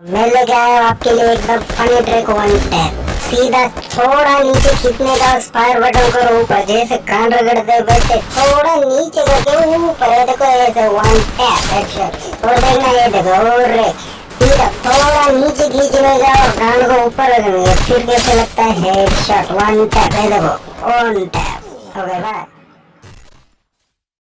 मैं लेके आया हूँ आपके लिए एकदम फनी ट्रिक वन टैप सीधा थोड़ा नीचे खींचने का स्पायर बटन करो ऊपर, जैसे कान रगड़ते हैं थोड़ा नीचे करके ऊपर है देखो ऐसे वन टैप हेडशॉट और देखना, ये देखो, और सीधा थोड़ा नीचे खींचने का और कान को ऊपर रखेंगे फिर कैसे लगता है हेडशॉट वन टैप है देखो वन टैप ओके बाय